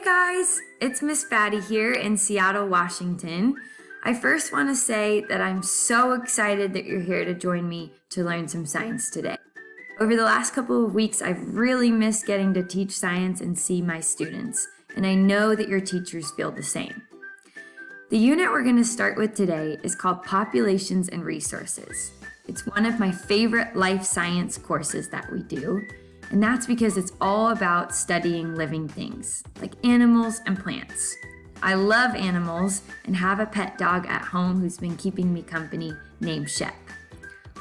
Hey guys, it's Miss Fatty here in Seattle, Washington. I first want to say that I'm so excited that you're here to join me to learn some science today. Over the last couple of weeks, I've really missed getting to teach science and see my students, and I know that your teachers feel the same. The unit we're going to start with today is called Populations and Resources. It's one of my favorite life science courses that we do, and that's because it's all about studying living things, like animals and plants. I love animals and have a pet dog at home who's been keeping me company named Shep.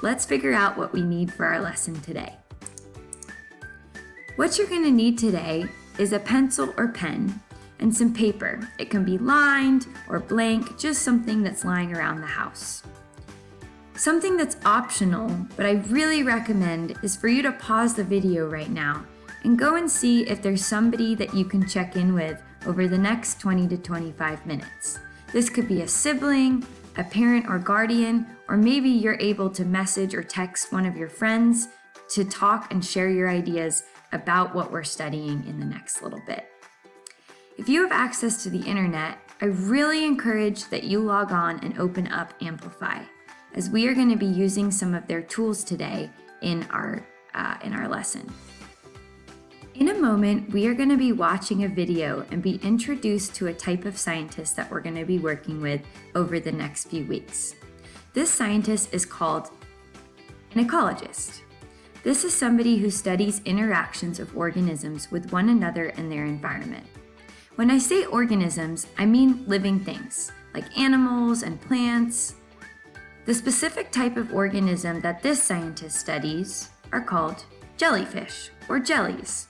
Let's figure out what we need for our lesson today. What you're going to need today is a pencil or pen and some paper. It can be lined or blank, just something that's lying around the house. Something that's optional, but I really recommend, is for you to pause the video right now and go and see if there's somebody that you can check in with over the next 20 to 25 minutes. This could be a sibling, a parent or guardian, or maybe you're able to message or text one of your friends to talk and share your ideas about what we're studying in the next little bit. If you have access to the internet, I really encourage that you log on and open up Amplify as we are going to be using some of their tools today in our, uh, in our lesson. In a moment, we are going to be watching a video and be introduced to a type of scientist that we're going to be working with over the next few weeks. This scientist is called an ecologist. This is somebody who studies interactions of organisms with one another and their environment. When I say organisms, I mean living things, like animals and plants, the specific type of organism that this scientist studies are called jellyfish or jellies.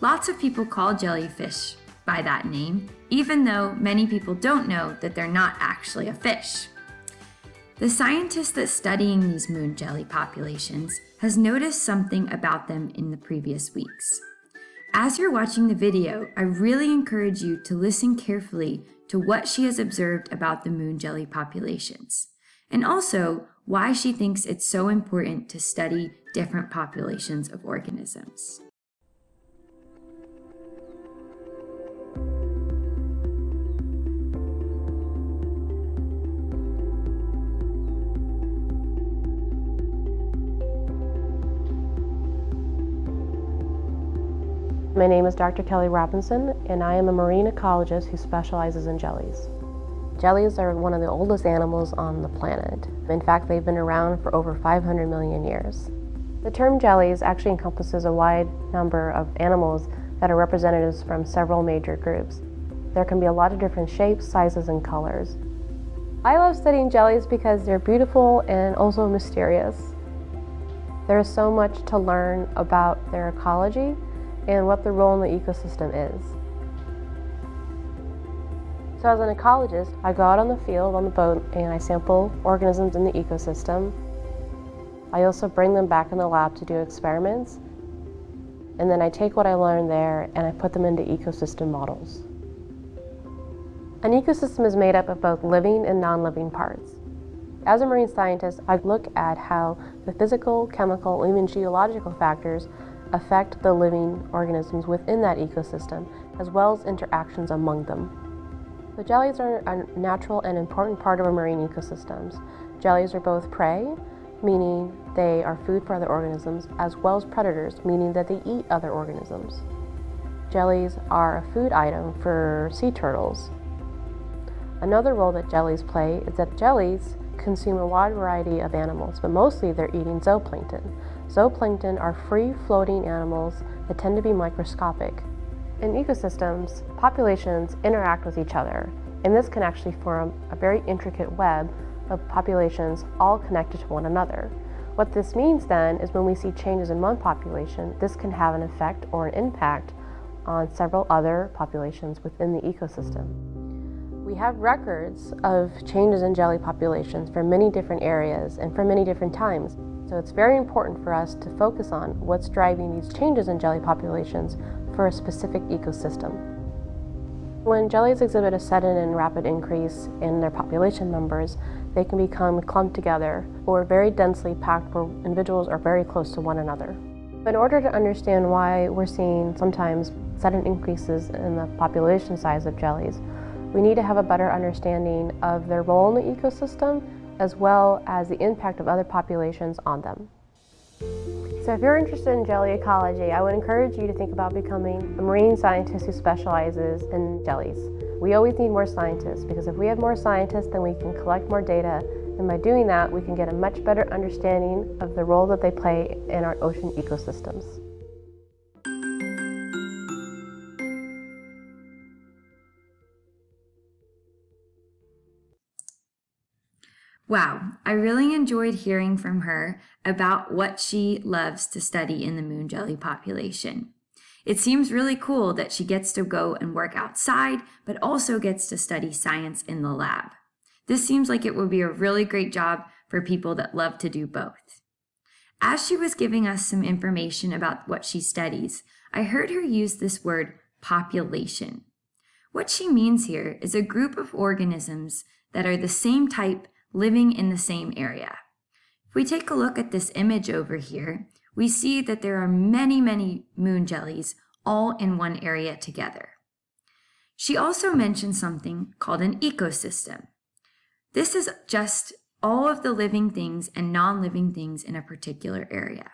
Lots of people call jellyfish by that name, even though many people don't know that they're not actually a fish. The scientist that's studying these moon jelly populations has noticed something about them in the previous weeks. As you're watching the video, I really encourage you to listen carefully to what she has observed about the moon jelly populations and also why she thinks it's so important to study different populations of organisms. My name is Dr. Kelly Robinson, and I am a marine ecologist who specializes in jellies. Jellies are one of the oldest animals on the planet. In fact, they've been around for over 500 million years. The term jellies actually encompasses a wide number of animals that are representatives from several major groups. There can be a lot of different shapes, sizes, and colors. I love studying jellies because they're beautiful and also mysterious. There is so much to learn about their ecology and what their role in the ecosystem is. So as an ecologist, I go out on the field on the boat and I sample organisms in the ecosystem. I also bring them back in the lab to do experiments. And then I take what I learned there and I put them into ecosystem models. An ecosystem is made up of both living and non-living parts. As a marine scientist, I look at how the physical, chemical, even geological factors affect the living organisms within that ecosystem, as well as interactions among them. The jellies are a natural and important part of our marine ecosystems. Jellies are both prey, meaning they are food for other organisms, as well as predators, meaning that they eat other organisms. Jellies are a food item for sea turtles. Another role that jellies play is that jellies consume a wide variety of animals, but mostly they're eating zooplankton. Zooplankton are free-floating animals that tend to be microscopic. In ecosystems, populations interact with each other, and this can actually form a very intricate web of populations all connected to one another. What this means then is when we see changes in one population, this can have an effect or an impact on several other populations within the ecosystem. We have records of changes in jelly populations from many different areas and from many different times. So it's very important for us to focus on what's driving these changes in jelly populations for a specific ecosystem. When jellies exhibit a sudden and rapid increase in their population numbers, they can become clumped together or very densely packed where individuals are very close to one another. In order to understand why we're seeing sometimes sudden increases in the population size of jellies, we need to have a better understanding of their role in the ecosystem as well as the impact of other populations on them. So if you're interested in jelly ecology, I would encourage you to think about becoming a marine scientist who specializes in jellies. We always need more scientists because if we have more scientists, then we can collect more data and by doing that, we can get a much better understanding of the role that they play in our ocean ecosystems. Wow, I really enjoyed hearing from her about what she loves to study in the moon jelly population. It seems really cool that she gets to go and work outside, but also gets to study science in the lab. This seems like it would be a really great job for people that love to do both. As she was giving us some information about what she studies, I heard her use this word population. What she means here is a group of organisms that are the same type living in the same area. If we take a look at this image over here, we see that there are many, many moon jellies all in one area together. She also mentioned something called an ecosystem. This is just all of the living things and non-living things in a particular area.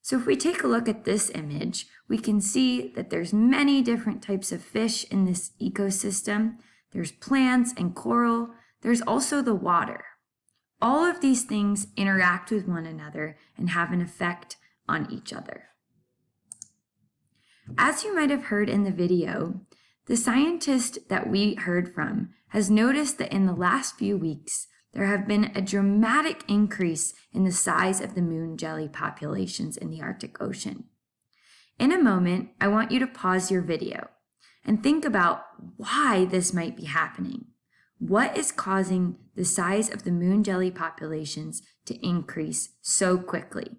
So if we take a look at this image, we can see that there's many different types of fish in this ecosystem. There's plants and coral. There's also the water. All of these things interact with one another and have an effect on each other. As you might have heard in the video, the scientist that we heard from has noticed that in the last few weeks, there have been a dramatic increase in the size of the moon jelly populations in the Arctic Ocean. In a moment, I want you to pause your video and think about why this might be happening. What is causing the size of the moon jelly populations to increase so quickly?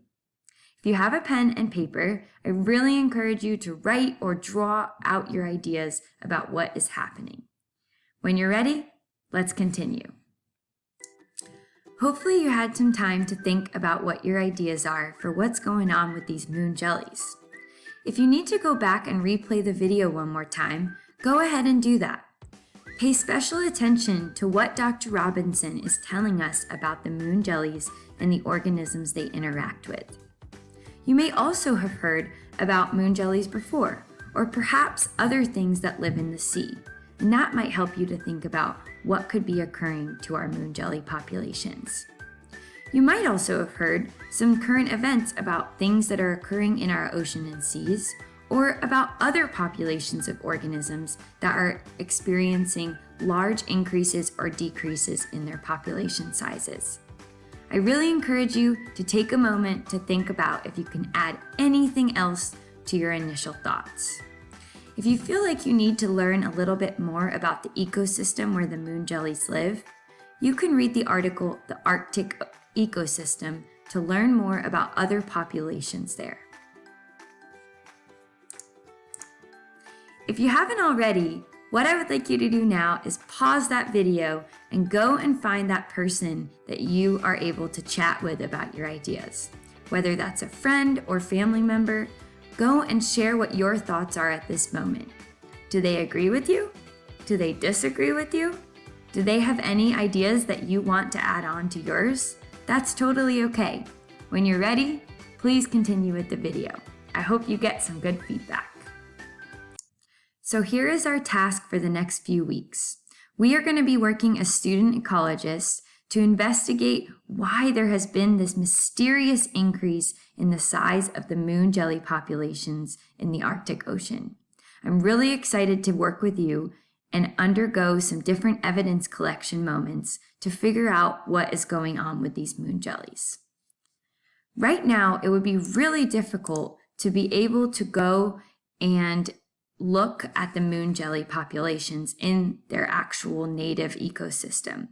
If you have a pen and paper, I really encourage you to write or draw out your ideas about what is happening. When you're ready, let's continue. Hopefully you had some time to think about what your ideas are for what's going on with these moon jellies. If you need to go back and replay the video one more time, go ahead and do that. Pay special attention to what Dr. Robinson is telling us about the moon jellies and the organisms they interact with. You may also have heard about moon jellies before, or perhaps other things that live in the sea and that might help you to think about what could be occurring to our moon jelly populations. You might also have heard some current events about things that are occurring in our ocean and seas, or about other populations of organisms that are experiencing large increases or decreases in their population sizes. I really encourage you to take a moment to think about if you can add anything else to your initial thoughts. If you feel like you need to learn a little bit more about the ecosystem where the moon jellies live, you can read the article, The Arctic Ecosystem, to learn more about other populations there. If you haven't already, what I would like you to do now is pause that video and go and find that person that you are able to chat with about your ideas. Whether that's a friend or family member, Go and share what your thoughts are at this moment. Do they agree with you? Do they disagree with you? Do they have any ideas that you want to add on to yours? That's totally okay. When you're ready, please continue with the video. I hope you get some good feedback. So here is our task for the next few weeks. We are going to be working as student ecologists to investigate why there has been this mysterious increase in the size of the moon jelly populations in the Arctic Ocean. I'm really excited to work with you and undergo some different evidence collection moments to figure out what is going on with these moon jellies. Right now, it would be really difficult to be able to go and look at the moon jelly populations in their actual native ecosystem.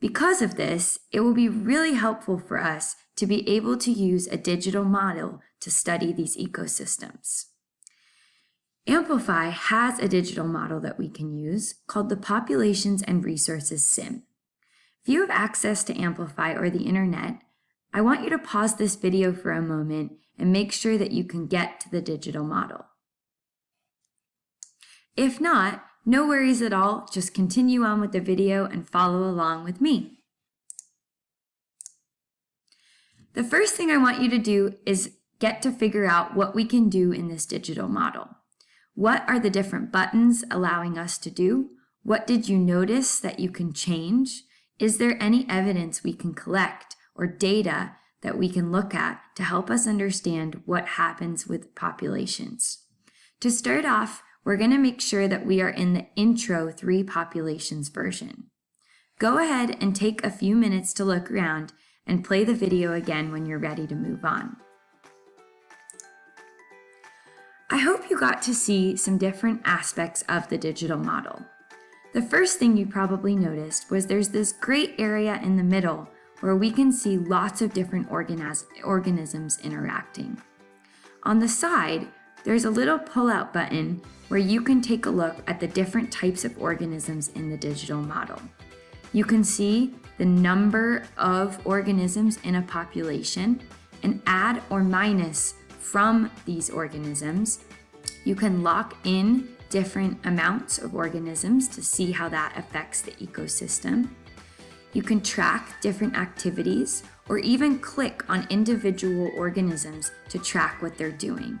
Because of this, it will be really helpful for us to be able to use a digital model to study these ecosystems. Amplify has a digital model that we can use called the Populations and Resources SIM. If you have access to Amplify or the internet, I want you to pause this video for a moment and make sure that you can get to the digital model. If not, no worries at all, just continue on with the video and follow along with me. The first thing I want you to do is get to figure out what we can do in this digital model. What are the different buttons allowing us to do? What did you notice that you can change? Is there any evidence we can collect or data that we can look at to help us understand what happens with populations? To start off, we're going to make sure that we are in the intro three populations version. Go ahead and take a few minutes to look around and play the video again when you're ready to move on. I hope you got to see some different aspects of the digital model. The first thing you probably noticed was there's this great area in the middle where we can see lots of different organisms interacting. On the side, there's a little pull-out button where you can take a look at the different types of organisms in the digital model. You can see the number of organisms in a population and add or minus from these organisms. You can lock in different amounts of organisms to see how that affects the ecosystem. You can track different activities or even click on individual organisms to track what they're doing.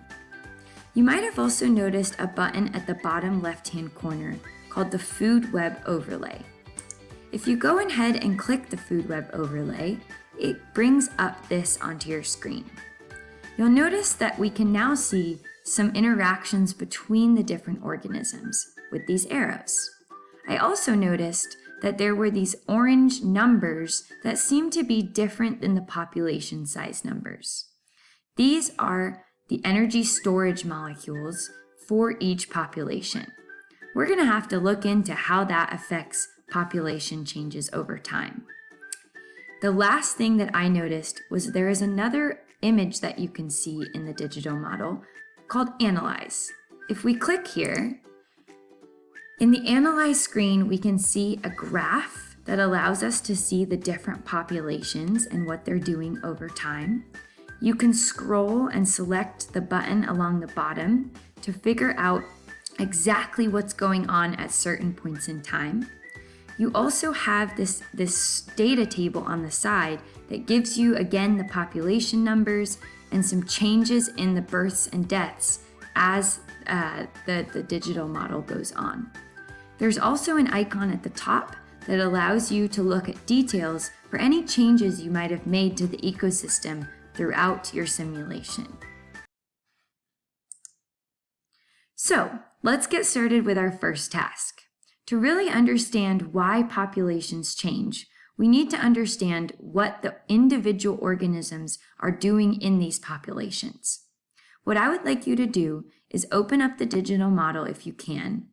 You might have also noticed a button at the bottom left-hand corner called the Food Web Overlay. If you go ahead and click the Food Web Overlay, it brings up this onto your screen. You'll notice that we can now see some interactions between the different organisms with these arrows. I also noticed that there were these orange numbers that seem to be different than the population size numbers. These are the energy storage molecules for each population. We're going to have to look into how that affects population changes over time. The last thing that I noticed was there is another image that you can see in the digital model called Analyze. If we click here, in the Analyze screen, we can see a graph that allows us to see the different populations and what they're doing over time. You can scroll and select the button along the bottom to figure out exactly what's going on at certain points in time. You also have this, this data table on the side that gives you, again, the population numbers and some changes in the births and deaths as uh, the, the digital model goes on. There's also an icon at the top that allows you to look at details for any changes you might have made to the ecosystem throughout your simulation. So let's get started with our first task. To really understand why populations change, we need to understand what the individual organisms are doing in these populations. What I would like you to do is open up the digital model if you can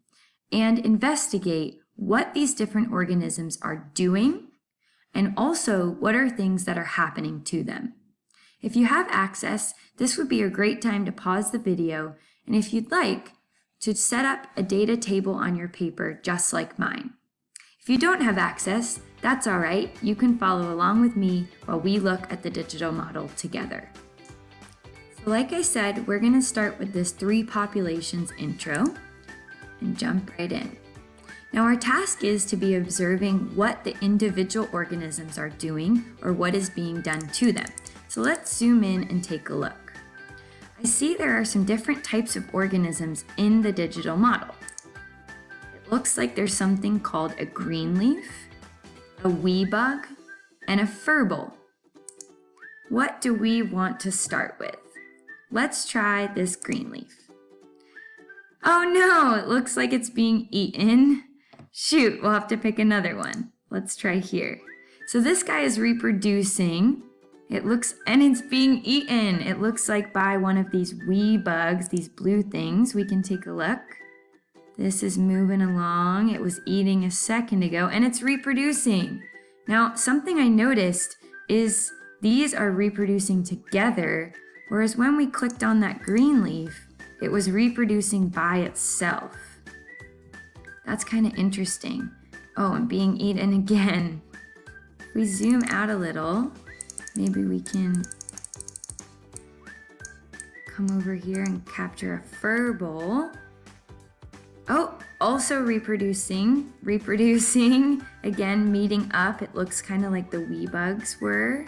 and investigate what these different organisms are doing and also what are things that are happening to them. If you have access, this would be a great time to pause the video and if you'd like, to set up a data table on your paper just like mine. If you don't have access, that's all right. You can follow along with me while we look at the digital model together. So like I said, we're gonna start with this three populations intro and jump right in. Now our task is to be observing what the individual organisms are doing or what is being done to them. So let's zoom in and take a look. I see there are some different types of organisms in the digital model It looks like there's something called a green leaf, a wee bug, and a furball. What do we want to start with? Let's try this green leaf. Oh no, it looks like it's being eaten. Shoot, we'll have to pick another one. Let's try here. So this guy is reproducing. It looks, and it's being eaten. It looks like by one of these wee bugs, these blue things. We can take a look. This is moving along. It was eating a second ago and it's reproducing. Now, something I noticed is these are reproducing together, whereas when we clicked on that green leaf, it was reproducing by itself. That's kind of interesting. Oh, and being eaten again. We zoom out a little, maybe we can come over here and capture a furball. Oh, also reproducing, reproducing, again meeting up. It looks kind of like the wee bugs were.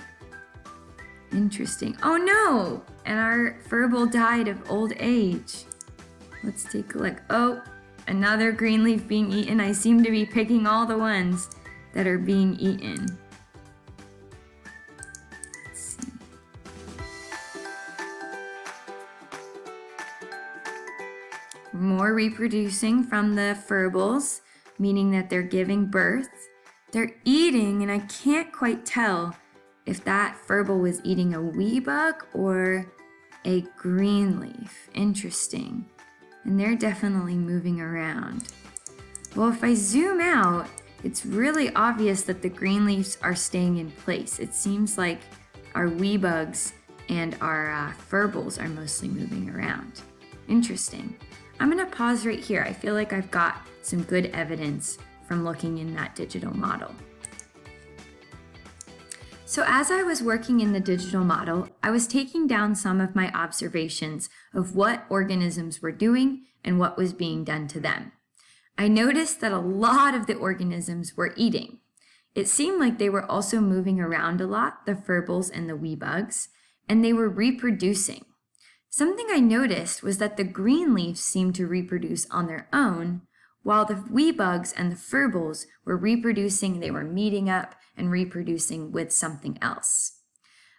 Interesting. Oh no! And our furball died of old age. Let's take a look. Oh, another green leaf being eaten. I seem to be picking all the ones that are being eaten. More reproducing from the furballs, meaning that they're giving birth. They're eating, and I can't quite tell if that furball was eating a wee bug or a green leaf. Interesting. And they're definitely moving around. Well, if I zoom out, it's really obvious that the green leaves are staying in place. It seems like our wee bugs and our uh, furballs are mostly moving around. Interesting. I'm gonna pause right here. I feel like I've got some good evidence from looking in that digital model. So as I was working in the digital model, I was taking down some of my observations of what organisms were doing and what was being done to them. I noticed that a lot of the organisms were eating. It seemed like they were also moving around a lot, the furballs and the wee bugs, and they were reproducing. Something I noticed was that the green leaves seemed to reproduce on their own, while the wee bugs and the furballs were reproducing, they were meeting up and reproducing with something else.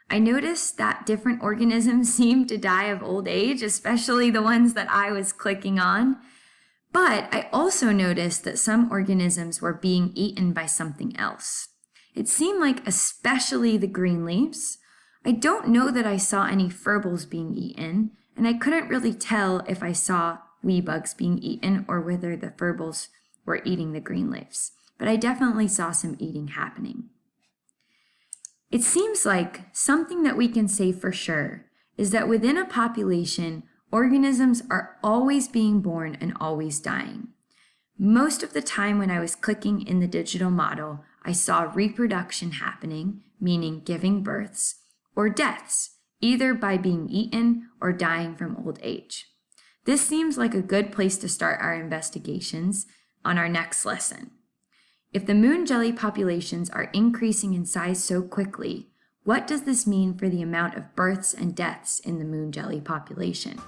I noticed that different organisms seemed to die of old age, especially the ones that I was clicking on. But I also noticed that some organisms were being eaten by something else. It seemed like especially the green leaves. I don't know that I saw any furballs being eaten, and I couldn't really tell if I saw wee bugs being eaten or whether the furballs were eating the green leaves. But I definitely saw some eating happening. It seems like something that we can say for sure is that within a population, organisms are always being born and always dying. Most of the time when I was clicking in the digital model, I saw reproduction happening, meaning giving births, or deaths, either by being eaten or dying from old age. This seems like a good place to start our investigations on our next lesson. If the moon jelly populations are increasing in size so quickly, what does this mean for the amount of births and deaths in the moon jelly population?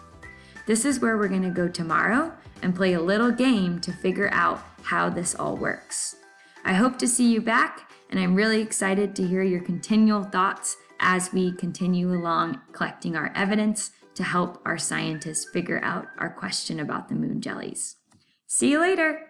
This is where we're going to go tomorrow and play a little game to figure out how this all works. I hope to see you back, and I'm really excited to hear your continual thoughts as we continue along collecting our evidence to help our scientists figure out our question about the moon jellies. See you later!